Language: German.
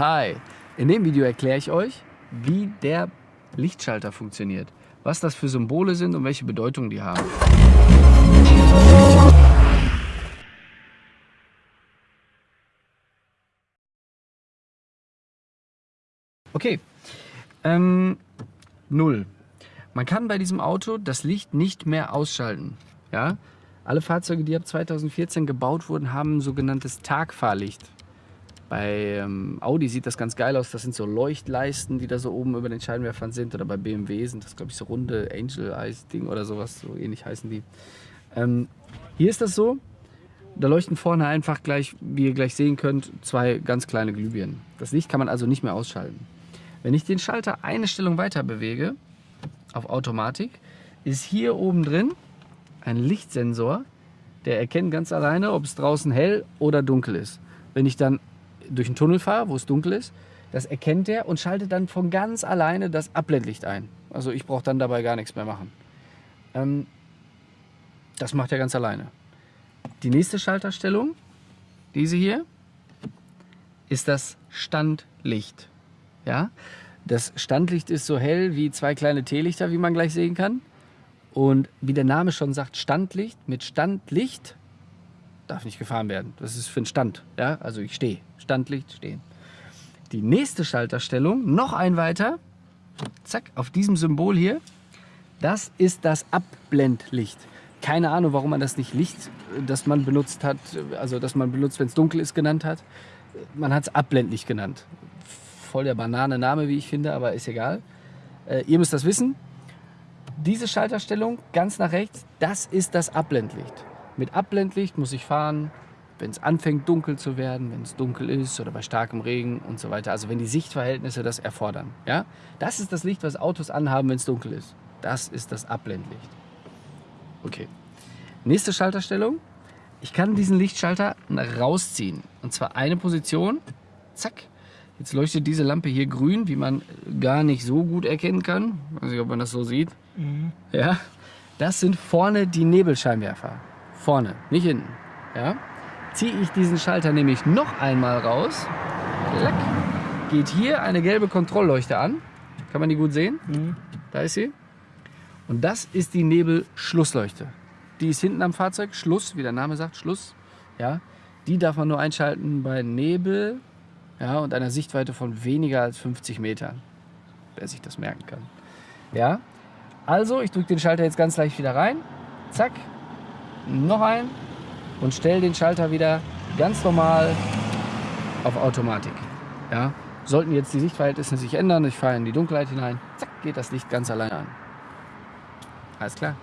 Hi, in dem Video erkläre ich euch, wie der Lichtschalter funktioniert, was das für Symbole sind und welche Bedeutung die haben. Okay, ähm, null. Man kann bei diesem Auto das Licht nicht mehr ausschalten. Ja? Alle Fahrzeuge, die ab 2014 gebaut wurden, haben ein sogenanntes Tagfahrlicht. Bei ähm, Audi sieht das ganz geil aus. Das sind so Leuchtleisten, die da so oben über den Scheinwerfern sind. Oder bei BMW sind das, glaube ich, so runde Angel Eyes Ding oder sowas. So ähnlich heißen die. Ähm, hier ist das so. Da leuchten vorne einfach gleich, wie ihr gleich sehen könnt, zwei ganz kleine Glühbirnen. Das Licht kann man also nicht mehr ausschalten. Wenn ich den Schalter eine Stellung weiter bewege, auf Automatik, ist hier oben drin ein Lichtsensor, der erkennt ganz alleine, ob es draußen hell oder dunkel ist. Wenn ich dann durch einen Tunnel fahre, wo es dunkel ist, das erkennt er und schaltet dann von ganz alleine das Abblendlicht ein. Also ich brauche dann dabei gar nichts mehr machen. Ähm, das macht er ganz alleine. Die nächste Schalterstellung, diese hier, ist das Standlicht. Ja? Das Standlicht ist so hell wie zwei kleine Teelichter, wie man gleich sehen kann. Und wie der Name schon sagt, Standlicht mit Standlicht darf nicht gefahren werden. Das ist für einen Stand. Ja? Also ich stehe. Standlicht stehen. Die nächste Schalterstellung, noch ein weiter, zack, auf diesem Symbol hier, das ist das Abblendlicht. Keine Ahnung, warum man das nicht Licht, das man benutzt hat, also das man benutzt, wenn es dunkel ist, genannt hat. Man hat es Abblendlicht genannt. Voll der Banane-Name, wie ich finde, aber ist egal. Äh, ihr müsst das wissen. Diese Schalterstellung ganz nach rechts, das ist das Abblendlicht. Mit Abblendlicht muss ich fahren, wenn es anfängt dunkel zu werden, wenn es dunkel ist oder bei starkem Regen und so weiter. Also wenn die Sichtverhältnisse das erfordern. Ja? Das ist das Licht, was Autos anhaben, wenn es dunkel ist. Das ist das Abblendlicht. Okay. Nächste Schalterstellung. Ich kann diesen Lichtschalter rausziehen. Und zwar eine Position. Zack. Jetzt leuchtet diese Lampe hier grün, wie man gar nicht so gut erkennen kann. Ich weiß nicht, ob man das so sieht. Mhm. Ja. Das sind vorne die Nebelscheinwerfer. Vorne, nicht hinten. Ja? Ziehe ich diesen Schalter nämlich noch einmal raus, klack, geht hier eine gelbe Kontrollleuchte an. Kann man die gut sehen? Mhm. Da ist sie. Und das ist die Nebelschlussleuchte. Die ist hinten am Fahrzeug, Schluss, wie der Name sagt, Schluss. Ja, die darf man nur einschalten bei Nebel ja, und einer Sichtweite von weniger als 50 Metern. Wer sich das merken kann. Ja, also ich drücke den Schalter jetzt ganz leicht wieder rein. Zack, noch ein und stelle den Schalter wieder ganz normal auf Automatik. Ja? Sollten jetzt die Sichtverhältnisse sich ändern, ich fahre in die Dunkelheit hinein, zack, geht das Licht ganz alleine an. Alles klar.